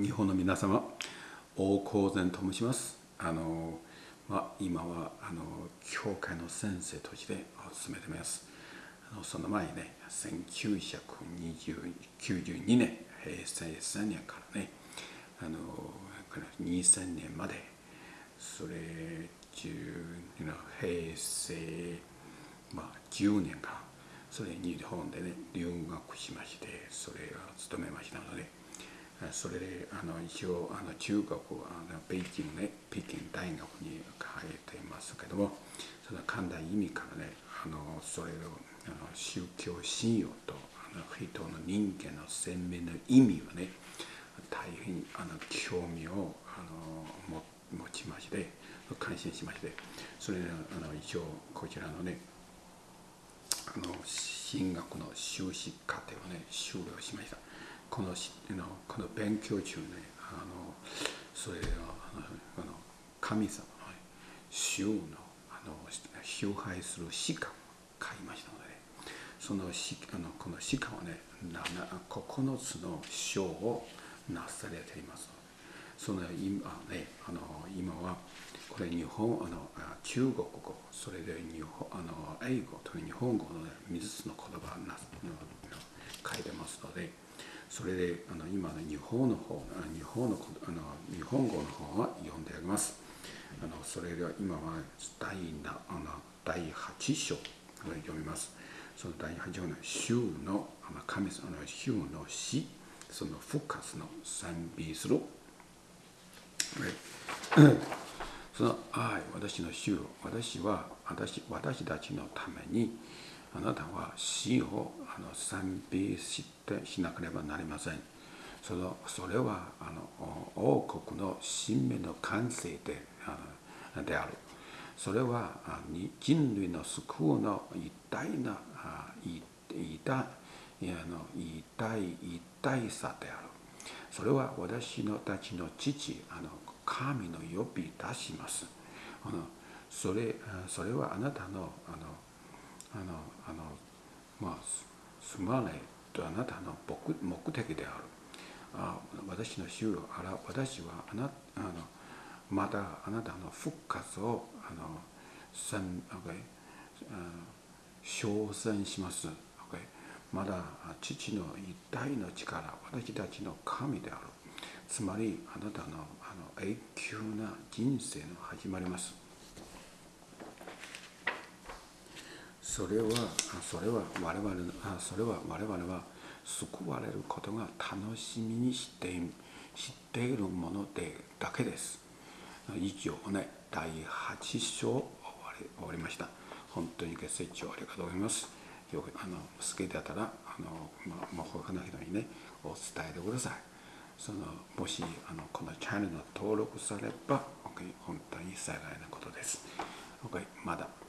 日本の皆様大高善と申します。あの、まあ、今はあの教会の先生として進めています。あのその前ね1992年平成3年からねあの2000年までそれ中平成、まあ、10年間それ日本でね留学しましてそれを務めましたのでそれであの一応あの中学あの北京ね北京大学に通っていますけどもその寛大意味からねあのそれをあの宗教信用とあの人の人間の鮮明な意味はね大変あの興味をあの持ちまして感心しましてそれであの一応こちらのねあの進学の修士課程をね修了しました。このこの勉強中ねあのそれはあの神様の主のあの崇拝する詩歌を書きましたので、ね、その詩あのこの詩歌はね9つの章をなされています。その今ねあの今はこれ日本あの中国語それで日本あの英語と日本語の、ね、3つの言葉な書いてますのでそれであの今の日本の方日本のあの日本語の方は読んであります。あのそれでは今は第なあの第8章を読みます。その第8章の週の神様の週の死その復活の賛美するその愛私の主私は私私たちのためにあなたは死をあの賛美してしなければなりません。そのそれはあの王国の新芽の完成であである。それは人類の救うの一体な一体の一体一体さである。それは私のたちの父あの神の呼び出します。あのそれそれはあなたのあのあのあのまあすまないとあなたの目的である。あ私の主よあら私はあなあのまたあなたの復活をあのせん、okay、称賛します、まだ父の一体の力私たちの神である。つまりあなたのあの永久な人生の始まります。それはそれは我々それは我々は救われることが楽しみにして知っているものでだけです。以上ね第8章終わり終わりました。本当にご清聴ありがとうございます。よくあの好きだったらあの、まあ、他の人にねお伝えてください。そのもしあのこのチャンネルの登録されば、本当に幸いなことです、OK、まだ。